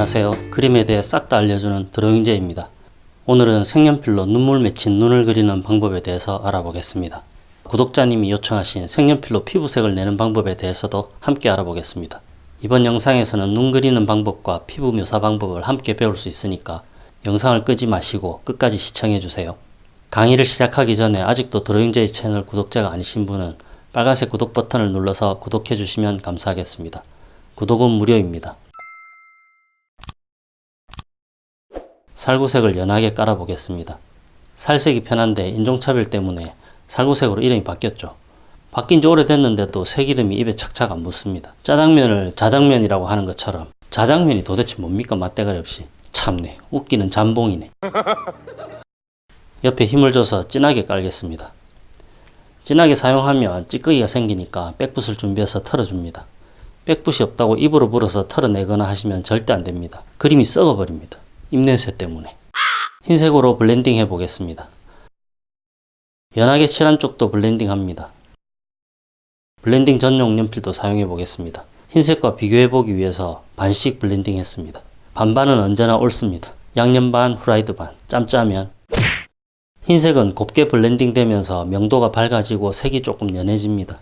안녕하세요. 그림에 대해 싹 다 알려주는 드로잉제입니다. 오늘은 색연필로 눈물 맺힌 눈을 그리는 방법에 대해서 알아보겠습니다. 구독자님이 요청하신 색연필로 피부색을 내는 방법에 대해서도 함께 알아보겠습니다. 이번 영상에서는 눈 그리는 방법과 피부 묘사 방법을 함께 배울 수 있으니까 영상을 끄지 마시고 끝까지 시청해주세요. 강의를 시작하기 전에 아직도 드로잉제이 채널 구독자가 아니신 분은 빨간색 구독 버튼을 눌러서 구독해 주시면 감사하겠습니다. 구독은 무료입니다. 살구색을 연하게 깔아보겠습니다. 살색이 편한데 인종차별 때문에 살구색으로 이름이 바뀌었죠. 바뀐 지 오래됐는데도 색 이름이 입에 착착 안 붙습니다. 짜장면을 자장면이라고 하는 것처럼 자장면이 도대체 뭡니까 맛대가리 없이 참네 웃기는 잠봉이네. 옆에 힘을 줘서 진하게 깔겠습니다. 진하게 사용하면 찌꺼기가 생기니까 백붓을 준비해서 털어줍니다. 백붓이 없다고 입으로 불어서 털어내거나 하시면 절대 안됩니다. 그림이 썩어버립니다. 입냄새 때문에. 흰색으로 블렌딩 해 보겠습니다. 연하게 칠한 쪽도 블렌딩 합니다. 블렌딩 전용 연필도 사용해 보겠습니다. 흰색과 비교해 보기 위해서 반씩 블렌딩 했습니다. 반반은 언제나 옳습니다. 양념 반, 후라이드 반. 짬짜면 흰색은 곱게 블렌딩 되면서 명도가 밝아지고 색이 조금 연해집니다.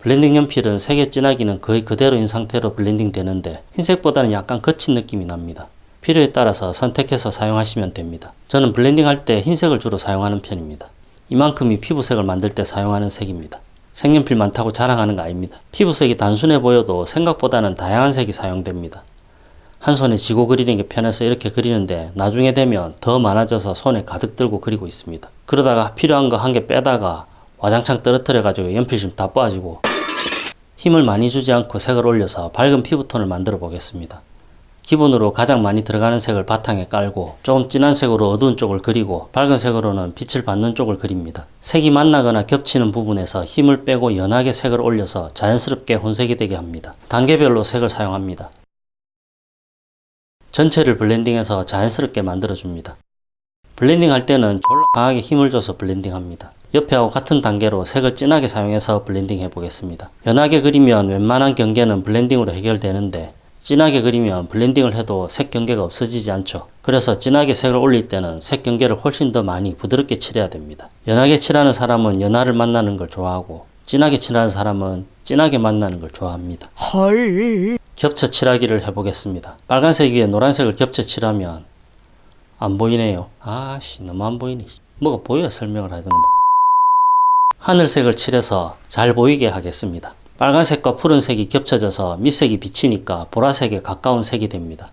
블렌딩 연필은 색의 진하기는 거의 그대로인 상태로 블렌딩 되는데 흰색보다는 약간 거친 느낌이 납니다. 필요에 따라서 선택해서 사용하시면 됩니다. 저는 블렌딩 할 때 흰색을 주로 사용하는 편입니다. 이만큼이 피부색을 만들 때 사용하는 색입니다. 색연필 많다고 자랑하는 거 아닙니다. 피부색이 단순해 보여도 생각보다는 다양한 색이 사용됩니다. 한 손에 쥐고 그리는 게 편해서 이렇게 그리는데 나중에 되면 더 많아져서 손에 가득 들고 그리고 있습니다. 그러다가 필요한 거 한 개 빼다가 와장창 떨어뜨려 가지고 연필심 다 빠지고 힘을 많이 주지 않고 색을 올려서 밝은 피부톤을 만들어 보겠습니다. 기본으로 가장 많이 들어가는 색을 바탕에 깔고 조금 진한 색으로 어두운 쪽을 그리고 밝은 색으로는 빛을 받는 쪽을 그립니다. 색이 만나거나 겹치는 부분에서 힘을 빼고 연하게 색을 올려서 자연스럽게 혼색이 되게 합니다. 단계별로 색을 사용합니다. 전체를 블렌딩해서 자연스럽게 만들어줍니다. 블렌딩 할 때는 졸라 강하게 힘을 줘서 블렌딩 합니다. 옆에하고 같은 단계로 색을 진하게 사용해서 블렌딩 해보겠습니다. 연하게 그리면 웬만한 경계는 블렌딩으로 해결되는데 진하게 그리면 블렌딩을 해도 색 경계가 없어지지 않죠. 그래서 진하게 색을 올릴 때는 색 경계를 훨씬 더 많이 부드럽게 칠해야 됩니다. 연하게 칠하는 사람은 연하를 만나는 걸 좋아하고 진하게 칠하는 사람은 진하게 만나는 걸 좋아합니다. 헐. 겹쳐 칠하기를 해보겠습니다. 빨간색 위에 노란색을 겹쳐 칠하면 안 보이네요. 아씨 너무 안 보이네. 뭐가 보여야 설명을 하잖아. 하늘색을 칠해서 잘 보이게 하겠습니다. 빨간색과 푸른색이 겹쳐져서 밑색이 비치니까 보라색에 가까운 색이 됩니다.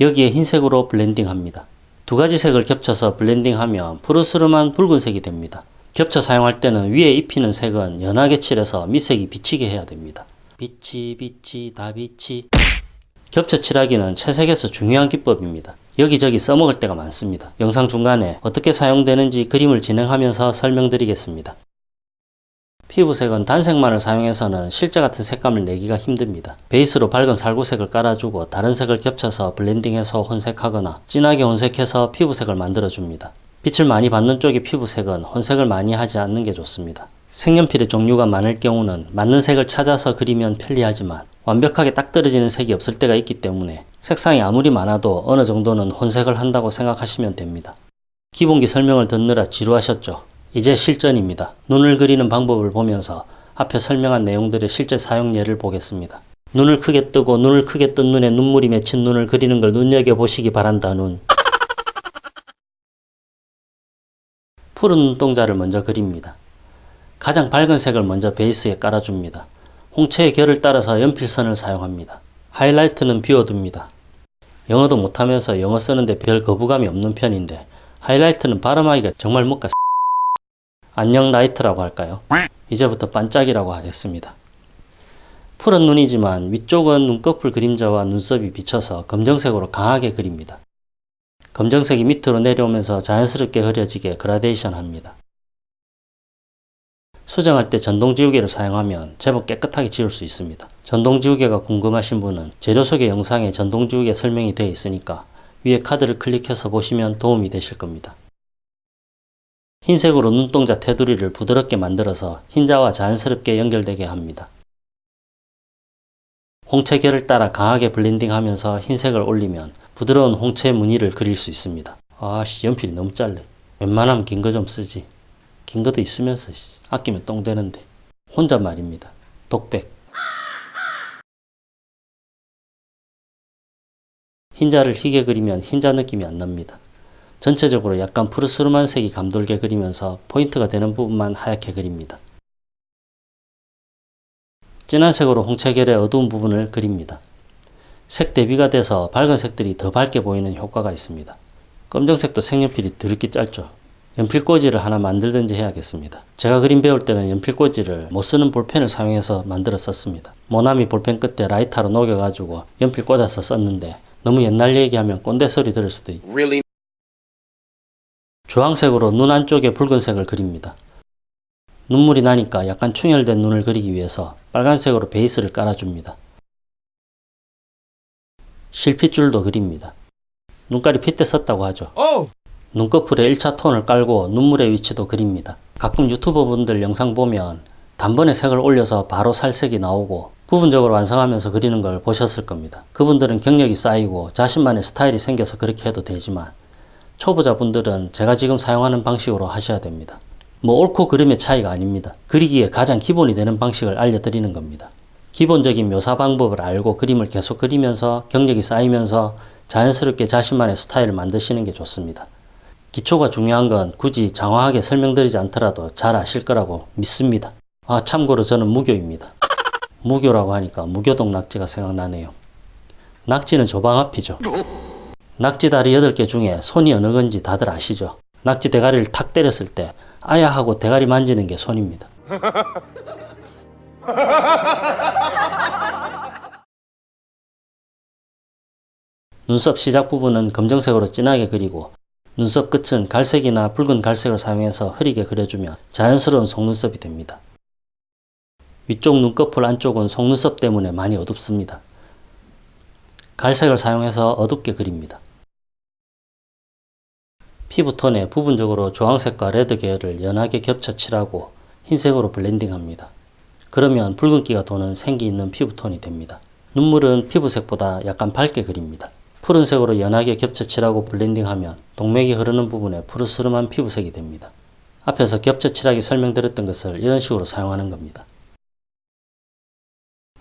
여기에 흰색으로 블렌딩 합니다. 두 가지 색을 겹쳐서 블렌딩 하면 푸르스름한 붉은색이 됩니다. 겹쳐 사용할 때는 위에 입히는 색은 연하게 칠해서 밑색이 비치게 해야 됩니다. 비치 비치 다 비치 겹쳐 칠하기는 채색에서 중요한 기법입니다. 여기저기 써먹을 때가 많습니다. 영상 중간에 어떻게 사용되는지 그림을 진행하면서 설명드리겠습니다. 피부색은 단색만을 사용해서는 실제 같은 색감을 내기가 힘듭니다. 베이스로 밝은 살구색을 깔아주고 다른 색을 겹쳐서 블렌딩해서 혼색하거나 진하게 혼색해서 피부색을 만들어줍니다. 빛을 많이 받는 쪽의 피부색은 혼색을 많이 하지 않는 게 좋습니다. 색연필의 종류가 많을 경우는 맞는 색을 찾아서 그리면 편리하지만 완벽하게 딱 떨어지는 색이 없을 때가 있기 때문에 색상이 아무리 많아도 어느 정도는 혼색을 한다고 생각하시면 됩니다. 기본기 설명을 듣느라 지루하셨죠? 이제 실전입니다. 눈을 그리는 방법을 보면서 앞에 설명한 내용들의 실제 사용 예를 보겠습니다. 눈을 크게 뜨고 눈을 크게 뜬 눈에 눈물이 맺힌 눈을 그리는 걸 눈여겨보시기 바란다 눈. 푸른 눈동자를 먼저 그립니다. 가장 밝은 색을 먼저 베이스에 깔아줍니다. 홍채의 결을 따라서 연필선을 사용합니다. 하이라이트는 비워둡니다. 영어도 못하면서 영어 쓰는데 별 거부감이 없는 편인데 하이라이트는 발음하기가 정말 못가 안녕 라이트라고 할까요? 이제부터 반짝이라고 하겠습니다. 푸른 눈이지만 위쪽은 눈꺼풀 그림자와 눈썹이 비쳐서 검정색으로 강하게 그립니다. 검정색이 밑으로 내려오면서 자연스럽게 흐려지게 그라데이션 합니다. 수정할 때 전동지우개를 사용하면 제법 깨끗하게 지울 수 있습니다. 전동지우개가 궁금하신 분은 재료 소개 영상에 전동지우개 설명이 되어 있으니까 위에 카드를 클릭해서 보시면 도움이 되실 겁니다. 흰색으로 눈동자 테두리를 부드럽게 만들어서 흰자와 자연스럽게 연결되게 합니다. 홍채결을 따라 강하게 블렌딩하면서 흰색을 올리면 부드러운 홍채 무늬를 그릴 수 있습니다. 아씨 연필이 너무 짧네. 웬만하면 긴 거 좀 쓰지. 긴 것도 있으면서 씨, 아끼면 똥 되는데. 혼자 말입니다. 독백. 흰자를 희게 그리면 흰자 느낌이 안 납니다. 전체적으로 약간 푸르스름한 색이 감돌게 그리면서 포인트가 되는 부분만 하얗게 그립니다. 진한 색으로 홍채결의 어두운 부분을 그립니다. 색 대비가 돼서 밝은 색들이 더 밝게 보이는 효과가 있습니다. 검정색도 색연필이 드럽게 짧죠. 연필꽂이를 하나 만들든지 해야겠습니다. 제가 그림 배울 때는 연필꽂이를 못 쓰는 볼펜을 사용해서 만들어 썼습니다. 모나미 볼펜 끝에 라이터로 녹여가지고 연필 꽂아서 썼는데 너무 옛날 얘기하면 꼰대 소리 들을 수도 Really? 주황색으로 눈 안쪽에 붉은색을 그립니다. 눈물이 나니까 약간 충혈된 눈을 그리기 위해서 빨간색으로 베이스를 깔아줍니다. 실핏줄도 그립니다. 눈깔이 핏대 썼다고 하죠. Oh! 눈꺼풀에 1차 톤을 깔고 눈물의 위치도 그립니다. 가끔 유튜버 분들 영상 보면 단번에 색을 올려서 바로 살색이 나오고 부분적으로 완성하면서 그리는 걸 보셨을 겁니다. 그분들은 경력이 쌓이고 자신만의 스타일이 생겨서 그렇게 해도 되지만 초보자분들은 제가 지금 사용하는 방식으로 하셔야 됩니다. 뭐 옳고 그름의 차이가 아닙니다. 그리기에 가장 기본이 되는 방식을 알려드리는 겁니다. 기본적인 묘사 방법을 알고 그림을 계속 그리면서 경력이 쌓이면서 자연스럽게 자신만의 스타일을 만드시는 게 좋습니다. 기초가 중요한 건 굳이 장황하게 설명드리지 않더라도 잘 아실 거라고 믿습니다. 아, 참고로 저는 무교입니다. 무교라고 하니까 무교동 낙지가 생각나네요. 낙지는 조방 앞이죠. 낙지 다리 8개 중에 손이 어느 건지 다들 아시죠? 낙지 대가리를 탁 때렸을 때 아야 하고 대가리 만지는 게 손입니다. 눈썹 시작 부분은 검정색으로 진하게 그리고 눈썹 끝은 갈색이나 붉은 갈색을 사용해서 흐리게 그려주면 자연스러운 속눈썹이 됩니다. 위쪽 눈꺼풀 안쪽은 속눈썹 때문에 많이 어둡습니다. 갈색을 사용해서 어둡게 그립니다. 피부톤에 부분적으로 주황색과 red 계열을 연하게 겹쳐 칠하고 흰색으로 블렌딩합니다. 그러면 붉은기가 도는 생기 있는 피부톤이 됩니다. 눈물은 피부색보다 약간 밝게 그립니다. 푸른색으로 연하게 겹쳐 칠하고 블렌딩하면 동맥이 흐르는 부분에 푸르스름한 피부색이 됩니다. 앞에서 겹쳐 칠하기 설명드렸던 것을 이런 식으로 사용하는 겁니다.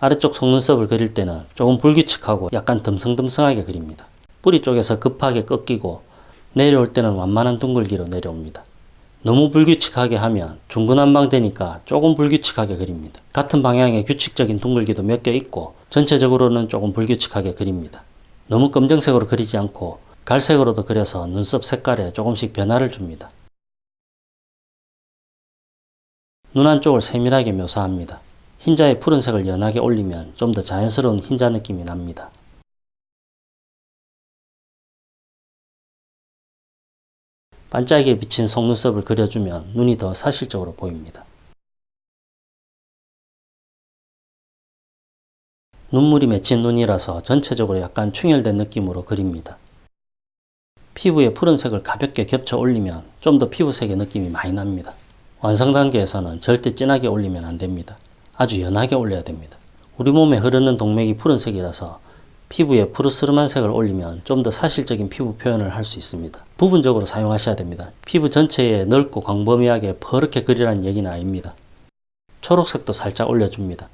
아래쪽 속눈썹을 그릴 때는 조금 불규칙하고 약간 듬성듬성하게 그립니다. 뿌리 쪽에서 급하게 꺾이고 내려올 때는 완만한 둥글기로 내려옵니다. 너무 불규칙하게 하면 중구난방되니까 조금 불규칙하게 그립니다. 같은 방향의 규칙적인 둥글기도 몇 개 있고 전체적으로는 조금 불규칙하게 그립니다. 너무 검정색으로 그리지 않고 갈색으로도 그려서 눈썹 색깔에 조금씩 변화를 줍니다. 눈 안쪽을 세밀하게 묘사합니다. 흰자에 푸른색을 연하게 올리면 좀 더 자연스러운 흰자 느낌이 납니다. 반짝이게 비친 속눈썹을 그려주면 눈이 더 사실적으로 보입니다. 눈물이 맺힌 눈이라서 전체적으로 약간 충혈된 느낌으로 그립니다. 피부에 푸른색을 가볍게 겹쳐 올리면 좀 더 피부색의 느낌이 많이 납니다. 완성 단계에서는 절대 진하게 올리면 안 됩니다. 아주 연하게 올려야 됩니다. 우리 몸에 흐르는 동맥이 푸른색이라서 피부에 푸르스름한 색을 올리면 좀 더 사실적인 피부 표현을 할 수 있습니다. 부분적으로 사용하셔야 됩니다. 피부 전체에 넓고 광범위하게 퍼렇게 그리라는 얘기는 아닙니다. 초록색도 살짝 올려줍니다.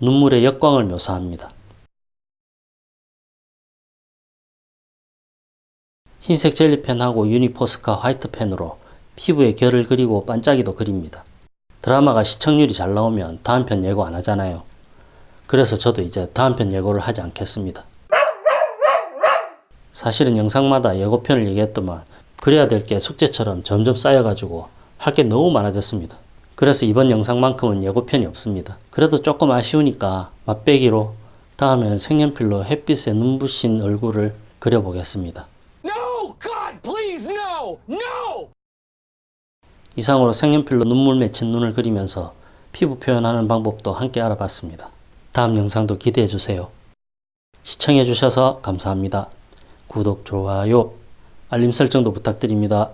눈물의 역광을 묘사합니다. 흰색 젤리펜하고 유니포스카 화이트펜으로 피부에 결을 그리고 반짝이도 그립니다. 드라마가 시청률이 잘 나오면 다음 편 예고 안 하잖아요. 그래서 저도 이제 다음 편 예고를 하지 않겠습니다. 사실은 영상마다 예고편을 얘기했더만 그래야 될 게 숙제처럼 점점 쌓여가지고 할 게 너무 많아졌습니다. 그래서 이번 영상만큼은 예고편이 없습니다. 그래도 조금 아쉬우니까 맛배기로 다음에는 색연필로 햇빛에 눈부신 얼굴을 그려보겠습니다. No! God, please, no! No! 이상으로 색연필로 눈물 맺힌 눈을 그리면서 피부 표현하는 방법도 함께 알아봤습니다. 다음 영상도 기대해주세요. 시청해주셔서 감사합니다. 구독, 좋아요, 알림 설정도 부탁드립니다.